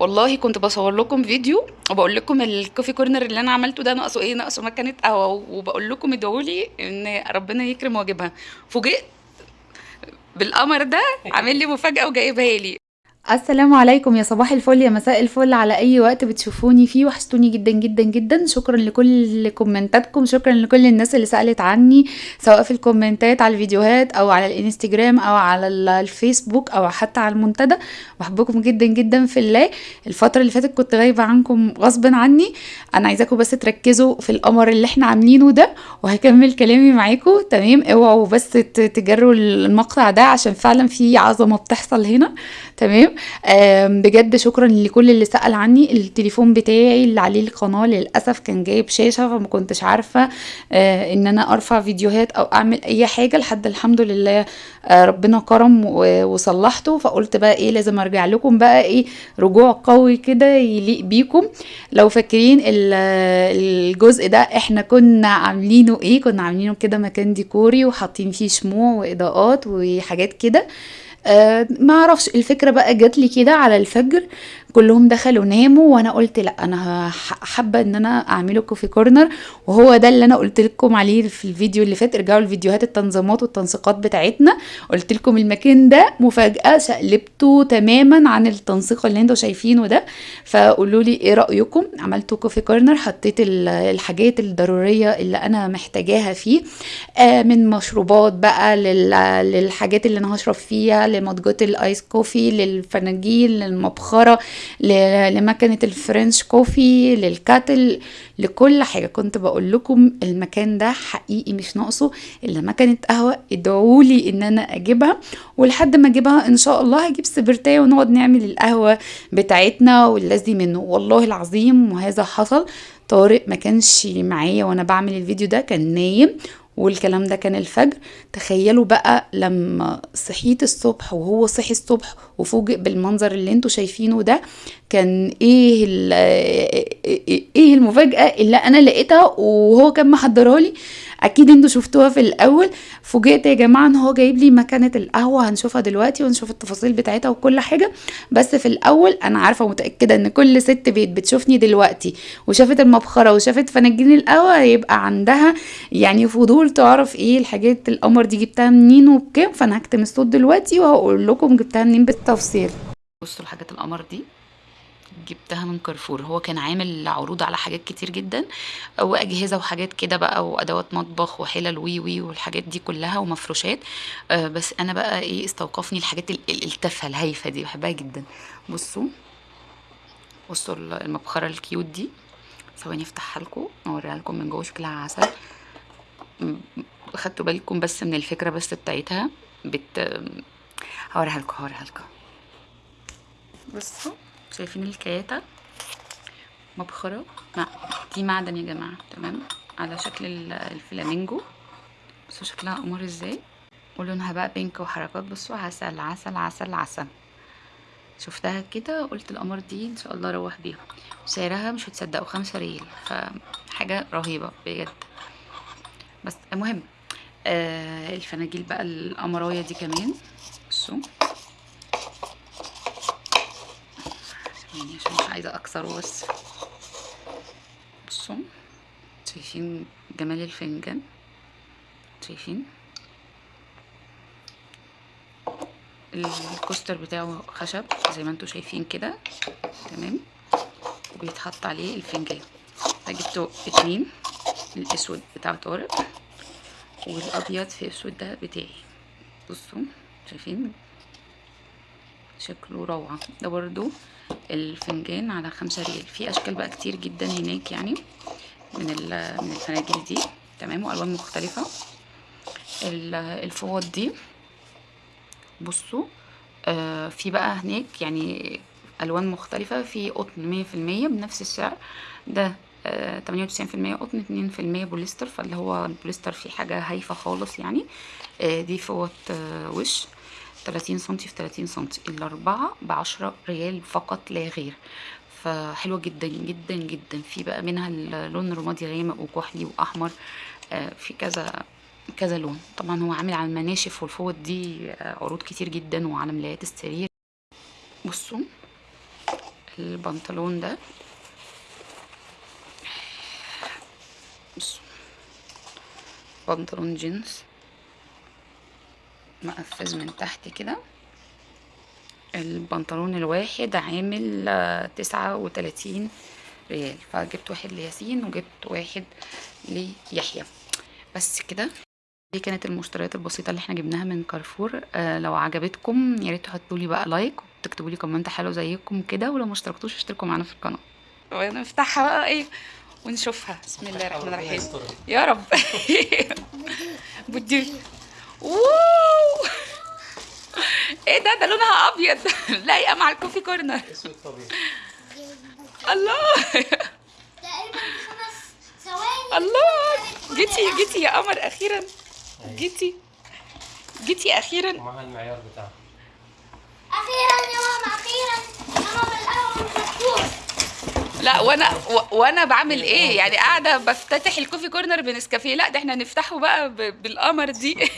والله كنت بصور لكم فيديو وبقول لكم ال coffee corner اللي أنا عملته ده ناقصه إيه ناقصه مكنة قهوه وبقول لكم ادعوا لي إن ربنا يكرم واجيبها فوجئت بالقمر ده عامل لي مفاجأة وجايبها لي. السلام عليكم. يا صباح الفل يا مساء الفل. على أي وقت بتشوفوني فيه وحشتوني جدا جدا جدا. شكرا لكل كومنتاتكم. شكرا لكل الناس اللي سألت عني سواء في الكومنتات على الفيديوهات أو على الإنستجرام أو على الفيسبوك أو حتى على المنتدى. بحبكم جدا جدا في الله. الفترة اللي فاتت كنت غايبة عنكم غصبا عني. أنا عايزاكم بس تركزوا في القمر اللي إحنا عاملينه ده وهكمل كلامي معاكم. تمام؟ اوعوا بس تجروا المقطع ده عشان فعلا في عظمة بتحصل هنا. تمام؟ بجد شكرا لكل اللي سأل عني. التليفون بتاعي اللي عليه القناة للأسف كان جايب شاشة فما كنتش عارفة آه، إن أنا أرفع فيديوهات أو أعمل أي حاجة لحد الحمد لله آه، ربنا كرم وصلحته. فقلت بقى إيه لازم أرجع لكم بقى إيه رجوع قوي كده يليق بيكم. لو فاكرين الجزء ده إحنا كنا عاملينه إيه كنا عاملينه كده مكان ديكوري وحاطين فيه شموع وإضاءات وحاجات كده. آه ما أعرفش الفكرة بقى جات لي كده على الفجر. كلهم دخلوا ناموا وأنا قلت لأ أنا حابة إن أنا أعمله كوفي كورنر. وهو ده اللي أنا قلت لكم عليه في الفيديو اللي فات. ارجعوا الفيديوهات التنظيمات والتنسيقات بتاعتنا. قلت لكم المكان ده مفاجأة شقلبته تماما عن التنسيق اللي أنتوا شايفينه ده. فقولوا لي إيه رأيكم؟ عملته coffee corner؟ حطيت الحاجات الضرورية اللي أنا محتاجاها فيه. آه من مشروبات بقى للحاجات اللي أنا هشرب فيها لمجات ال iced coffee للفناجيل للمبخرة. لمكنة ال French coffee لل kettle لكل حاجة. كنت بقول لكم المكان ده حقيقي مش ناقصه إلا مكنة قهوة. ادعوا لي إن أنا أجيبها ولحد ما أجيبها إن شاء الله هجيب سبرتاية ونقعد نعمل القهوة بتاعتنا والذي منه. والله العظيم وهذا حصل. طارق ما كانش معايا وأنا بعمل الفيديو ده كان نايم والكلام ده كان الفجر. تخيلوا بقى لما صحيت الصبح وهو صحي الصبح وفوجئ بالمنظر اللي أنتوا شايفينه ده كان إيه إيه المفاجأة اللي أنا لقيتها وهو كان محضرها لي أكيد أنتوا شفتوها في الأول. فوجئت يا جماعة إن هو جايب لي مكنة القهوة هنشوفها دلوقتي ونشوف التفاصيل بتاعتها وكل حاجة. بس في الأول أنا عارفة ومتأكدة إن كل ست بيت بتشوفني دلوقتي. وشافت المبخرة وشافت فناجين القهوة هيبقى عندها يعني فضول تعرف إيه الحاجات القمر دي جبتها منين وبكام. فأنا هكتم الصوت دلوقتي وهقول لكم جبتها منين بالتفصيل. بصوا الحاجات القمر دي جبتها من كارفور. هو كان عامل عروض على حاجات كتير جدا وأجهزة وحاجات كده بقى وأدوات مطبخ وحلل وي وي والحاجات دي كلها ومفروشات. آه، بس أنا بقى إيه استوقفني الحاجات التافهة الهايفة دي بحبها جدا. بصوا بصوا المبخرة ال cute دي. ثواني أفتحها لكم أوريها لكم من جوه شكلها عسل. خدتوا بالكم بس من الفكرة بس بتاعتها. بت هوريها لكم هوريها لكم. بصوا شايفين الكياتة مبخرة. دي معدن يا جماعة. تمام؟ على شكل الفلامينجو. بصوا شكلها قمر إزاي؟ ولونها بقى بينك وحركات. بصوا عسل عسل عسل عسل. شفتها كده قلت القمر دي إن شاء الله أروح بيها. سعرها مش هتصدقوا خمسة ريال. فحاجة رهيبة بجد. بس المهم آه الفناجيل بقى القمراية دي كمان. بصوا. يعني عشان مش عايزة اكسره بس بصوا شايفين جمال الفنجان؟ شايفين؟ الكوستر بتاعه خشب زي ما أنتم شايفين كده. تمام؟ وبيتحط عليه الفنجان. جبته اتنين الأسود بتاع طارق والأبيض في أسود ده بتاعي. بصوا شايفين؟ شكله روعة. ده برضو الفنجان على خمسة ريال. في أشكال بقى كتير جدا هناك يعني من من الفناجيل دي. تمام؟ وألوان مختلفة. الفوط دي بصوا آه في بقى هناك يعني ألوان مختلفة. في قطن مية في المية بنفس السعر. ده تمانية وتسعين في المية. قطن اتنين في المية بوليستر. فاللي هو البوليستر فيه حاجة هايفة خالص يعني. آه دي فوط آه وش. تلاتين سنتي في تلاتين سنتي. الأربعة بعشرة ريال فقط لا غير. فحلوة جدا جدا جدا. في بقى منها اللون الرمادي غامق وكحلي وأحمر آه في كذا كذا لون. طبعا هو عامل على المناشف والفوط دي عروض كتير جدا وعلى ملايات السرير. بصوا البنطلون ده. بصوا بنطلون جينز. مقفز من تحت كده. البنطلون الواحد عامل آه، تسعة وتلاتين ريال. فجبت واحد لياسين وجبت واحد ليحيى. بس كده. دي كانت المشتريات البسيطة اللي إحنا جبناها من كارفور. آه لو عجبتكم يا ريت تحطوا لي بقى like وتكتبوا لي comment حلو زيكم كده. ولو ما اشتركتوش اشتركوا معانا في القناة. ونفتحها بقى إيه ونشوفها. بسم الله الرحمن الرحيم. يا رب. بدي wow! إيه ده؟ ده لونها أبيض. لايقة مع ال coffee corner. اسود طبيعي. الله! تقريبا خمس ثواني. الله! جيتي جيتي يا قمر أخيرا. جيتي. جيتي أخيرا. ومعها المعيار بتاعها أخيرا يا ماما أخيرا. يا ماما الأول مفتوح لا وأنا وأنا بعمل إيه؟ يعني قاعدة بفتتح ال coffee corner بنسكافيه. لا ده إحنا نفتحه بقى بالقمر دي.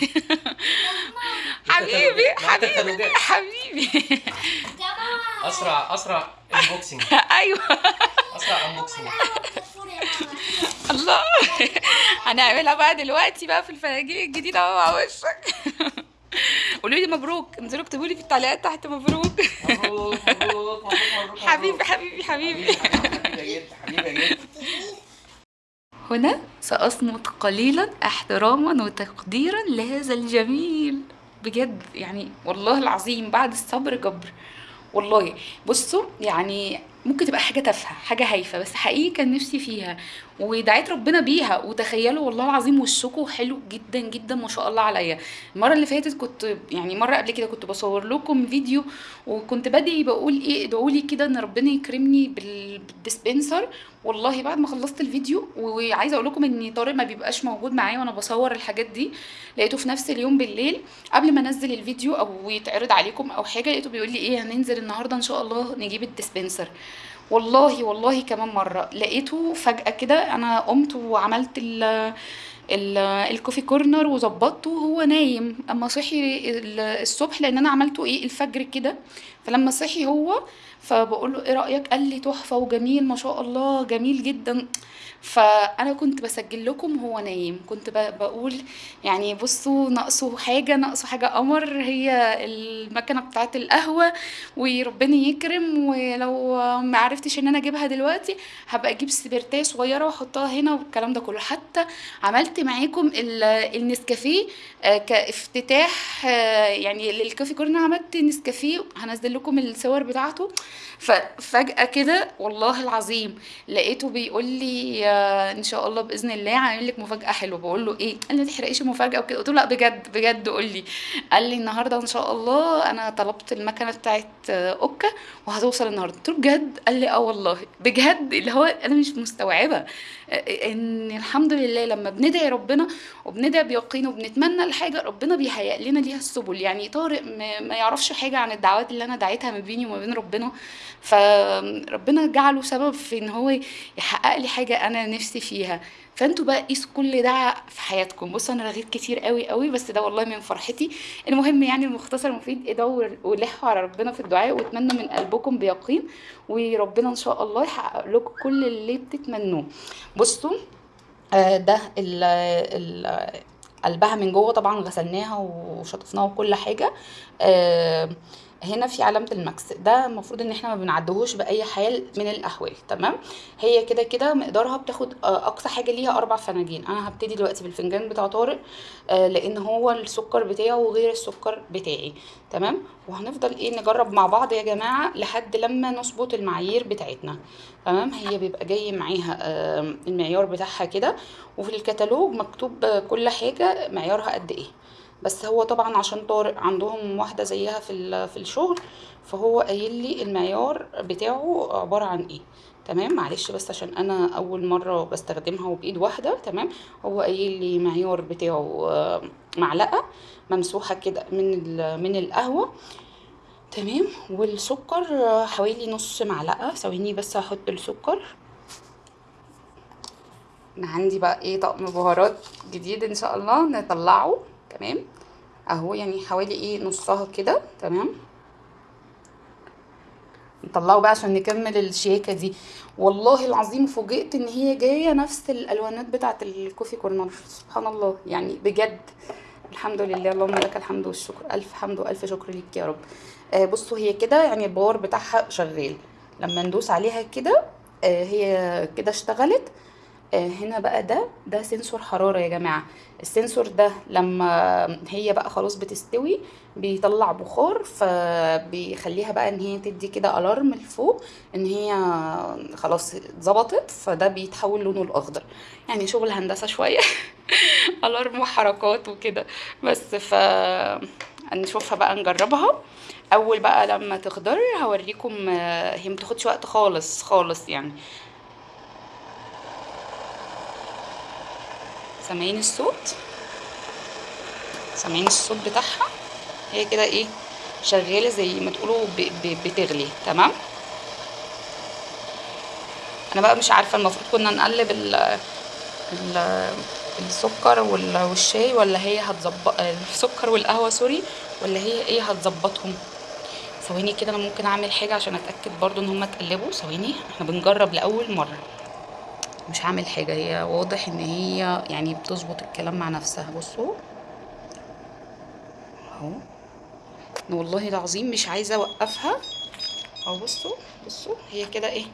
حبيبي حبيبي. حبيبي أسرع أسرع unboxing أيوه. أسرع unboxing الله. هنعملها بقى دلوقتي بقى في الفناجيل الجديدة أهو مع وشك. قولوا لي مبروك. انزلوا اكتبوا لي في التعليقات تحت مبروك. مبروك. مبروك مبروك مبروك حبيبي حبيبي حبيبي. حبيبي يا جد حبيبي يا جد هنا سأصمت قليلا احتراما وتقديرا لهذا الجميل. بجد يعني والله العظيم بعد الصبر جبر. والله بصوا يعني ممكن تبقى حاجة تافهة حاجة هايفة بس حقيقي كان نفسي فيها. ودعيت ربنا بيها. وتخيلوا والله العظيم وشكوا حلو جدا جدا ما شاء الله عليا. المرة اللي فاتت كنت يعني مرة قبل كده كنت بصور لكم فيديو وكنت بدعي بقول إيه ادعوا لي كده إن ربنا يكرمني بال- بال dispenser. والله بعد ما خلصت الفيديو وعايزة أقول لكم إن طارق ما بيبقاش موجود معايا وأنا بصور الحاجات دي. لقيته في نفس اليوم بالليل. قبل ما أنزل الفيديو أو يتعرض عليكم أو حاجة لقيته بيقول لي إيه هننزل النهارده إن شاء الله نجيب ال dispenser. والله والله كمان مرة. لقيته فجأة كده أنا قمت وعملت ال ال- الكوفي كورنر وظبطته وهو نايم. أما صحي ال- الصبح لأن أنا عملته إيه؟ الفجر كده. فلما صحي هو فبقول له إيه رأيك؟ قال لي تحفة وجميل ما شاء الله جميل جدا. فأنا كنت بسجل لكم هو نايم. كنت بقول يعني بصوا ناقصه حاجة ناقصه حاجة قمر. هي المكنة بتاعه القهوة وربنا يكرم. ولو ما عرفتش إن أنا أجيبها دلوقتي هبقى أجيب سبرتاية صغيرة وأحطها هنا والكلام ده كله. حتى عملت معاكم ال- النسكافيه آه، كافتتاح آه، يعني للكافي كورنر عملت نسكافيه هنزل لكم الصور بتاعته. ففجأة كده والله العظيم لقيته بيقول لي آه، إن شاء الله بإذن الله عامل لك مفاجأة حلوة. بقول له إيه؟ قال لي ما تحرقيش المفاجأة. وكده. قلت له لا بجد بجد. قول لي. قال لي النهارده إن شاء الله أنا طلبت المكنة بتاعت أوكا وهتوصل النهارده. قلت له بجد؟ قال لي آه والله. بجد؟ اللي هو أنا مش مستوعبة إن الحمد لله لما بندعي ربنا وبندعي بيقين وبنتمنى الحاجة ربنا بيهيئ لنا ليها السبل. يعني طارق ما يعرفش حاجة عن الدعوات اللي أنا دعيتها ما بيني وما بين ربنا. فربنا جعله سبب في إن هو يحقق لي حاجة أنا نفسي فيها. فأنتوا بقى قيسوا كل ده في حياتكم. بصوا أنا رغيت كتير قوي قوي بس ده والله من فرحتي. المهم يعني المختصر المفيد ادعوا ولحوا على ربنا في الدعاء واتمنوا من قلبكم بيقين. وربنا إن شاء الله يحقق لكم كل اللي بتتمنوه. بصوا آه، ده ال ال قلبها من جوه طبعا غسلناها وشطفناها وكل حاجة. آه، هنا في علامة المكس ده المفروض إن إحنا ما بنعدهوش بأي حال من الأحوال تمام؟ هي كده كده مقدارها بتاخد آه، أقصى حاجة ليها أربع فناجين. أنا هبتدي دلوقتي بالفنجان بتاع طارق آه، لأن هو السكر بتاعه غير السكر بتاعي تمام؟ وهنفضل إيه نجرب مع بعض يا جماعة لحد لما نظبط المعايير بتاعتنا تمام؟ هي بيبقى جاي معاها المعيار بتاعها كده وفي الكتالوج مكتوب كل حاجة معيارها قد إيه. بس هو طبعا عشان طارق عندهم واحدة زيها في في الشغل فهو قايل لي المعيار بتاعه عبارة عن إيه. تمام؟ معلش بس عشان أنا أول مرة بستخدمها وبإيد واحدة تمام؟ هو قايل لي معيار بتاعه آه، معلقة ممسوحة كده من من القهوة تمام؟ والسكر آه، حوالي نص معلقة. ثواني بس هحط السكر. أنا عندي بقى إيه طقم بهارات جديد إن شاء الله نطلعه. تمام؟ اهو يعني حوالي إيه نصها كده تمام؟ نطلعه بقى عشان نكمل الشياكة دي. والله العظيم فوجئت ان هي جاية نفس الألوانات بتاعة ال coffee corner. سبحان الله يعني بجد. الحمد لله اللهم لك الحمد والشكر. ألف حمد وألف شكر ليك يا رب. آه بصوا هي كده يعني ال power بتاعها شغال. لما ندوس عليها كده آه هي كده اشتغلت. هنا بقى ده ده sensor حرارة يا جماعة. ال sensor ده لما هي بقى خلاص بتستوي بيطلع بخار فبيخليها بقى إن هي تدي كده alarm لفوق إن هي خلاص اتظبطت فده بيتحول لونه الأخضر. يعني شغل هندسة شوية الارم وحركات وكده. بس ف نشوفها بقى نجربها. أول بقى لما تخضر هوريكم آه، هي متاخدش وقت خالص خالص يعني. سامعين الصوت. سامعين الصوت بتاعها. هي كده إيه شغالة زي ما تقولوا بتغلي. تمام؟ أنا بقى مش عارفة المفروض كنا نقلب ال ال السكر وال- والشاي ولا هي هتظبط السكر والقهوة سوري ولا هي إيه هتظبطهم؟ ثواني كده أنا ممكن أعمل حاجة عشان أتأكد برضو إن هما اتقلبوا. ثواني إحنا بنجرب لأول مرة. مش هعمل حاجة. هي واضح إن هي يعني بتظبط الكلام مع نفسها. بصوا. أهو. والله العظيم مش عايزة أوقفها. أهو بصوا. بصوا. هي كده إيه؟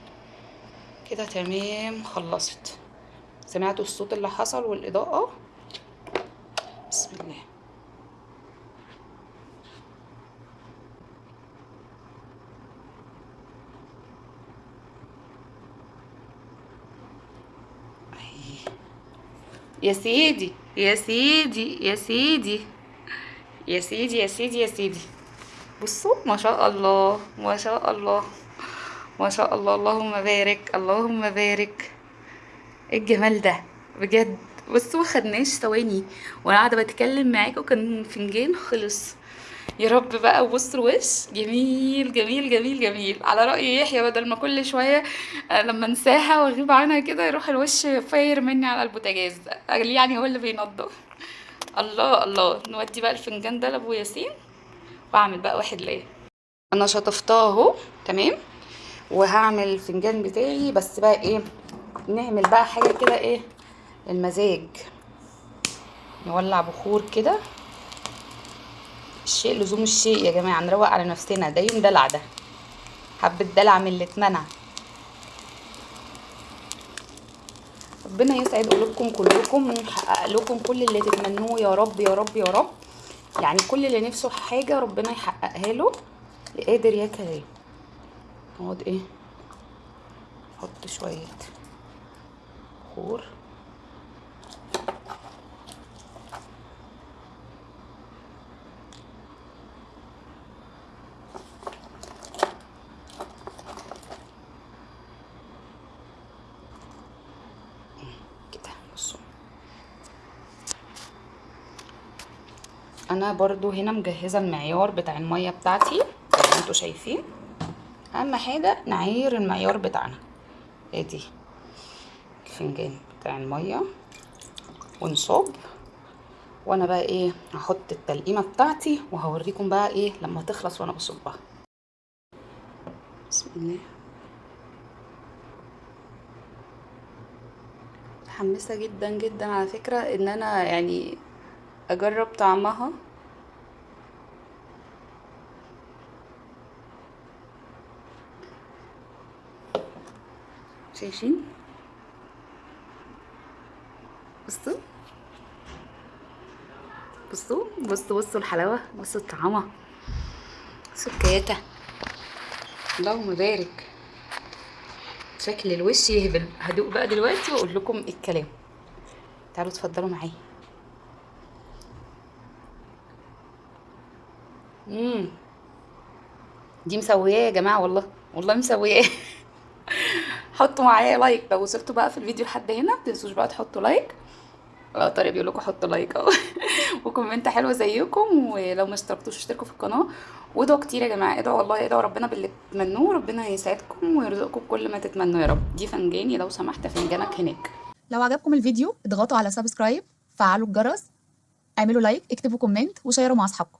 كده تمام. خلصت. سمعتوا الصوت اللي حصل والإضاءة؟ بسم الله. يا سيدي يا سيدي يا سيدي يا سيدي يا سيدي يا سيدي. بصوا ما شاء الله ما شاء الله ما شاء الله. اللهم بارك اللهم بارك. إيه الجمال ده؟ بجد. بصوا ما خدناش ثواني. وأنا قاعدة بتكلم معاكم كان فنجان خلص. يا رب بقى بص الوش جميل جميل جميل جميل. على رأي يحيى بدل ما كل شوية آه، لما انساها واغيب عنها كده يروح الوش فاير مني على البوتاجاز. يعني هو اللي بينضف. الله الله. نودي بقى الفنجان ده لأبو ياسين وأعمل بقى واحد ليا. أنا شطفتها اهو تمام؟ وهعمل الفنجان بتاعي. بس بقى إيه نعمل بقى حاجة كده إيه المزاج. نولع بخور كده. الشيء لزوم الشيء. يا جماعة نروق على نفسنا. ده يوم دلع ده. حبة دلع من اللي اتمنع. ربنا يسعد قلوبكم كلكم. ويحقق لكم كل اللي تتمنوه. يا رب يا رب يا رب. يعني كل اللي نفسه حاجة ربنا يحققها له. قادر يا كريم. نقعد إيه؟ نحط شوية بخور كده بصوا أنا برضو هنا مجهزة المعيار بتاع المية بتاعتي زي ما أنتوا شايفين. أهم حاجة نعاير المعيار بتاعنا. ادي الفنجان بتاع المية. ونصب. وأنا بقى إيه؟ هحط التلقيمة بتاعتي وهوريكم بقى إيه لما تخلص وأنا بصبها. بسم الله. متحمسة جدا جدا على فكرة إن أنا يعني أجرب طعمها. شايفين بصوا بصوا بصوا بصوا الحلاوه بصوا الطعامه بصوا الكياته اللهم بارك شكل الوش يهبل هدوق بقى دلوقتي واقول لكم الكلام تعالوا اتفضلوا معايا امم دي مسوياه يا جماعة والله والله مسوياه حطوا معايا like لو وصلتوا بقى في الفيديو لحد هنا متنسوش بقى تحطوا like آه طارق بيقول لكم حطوا like أهو. و comment حلوة زيكم. ولو ما اشتركتوش اشتركوا في القناة. وادعوا كتير يا جماعة. ادعوا والله ادعوا ربنا باللي تتمنوه. ربنا يسعدكم ويرزقكم كل ما تتمنوا يا رب. دي فنجاني لو سمحت فنجانك هناك. لو عجبكم الفيديو اضغطوا على subscribe فعلوا الجرس اعملوا like اكتبوا comment وشيروا مع أصحابكم.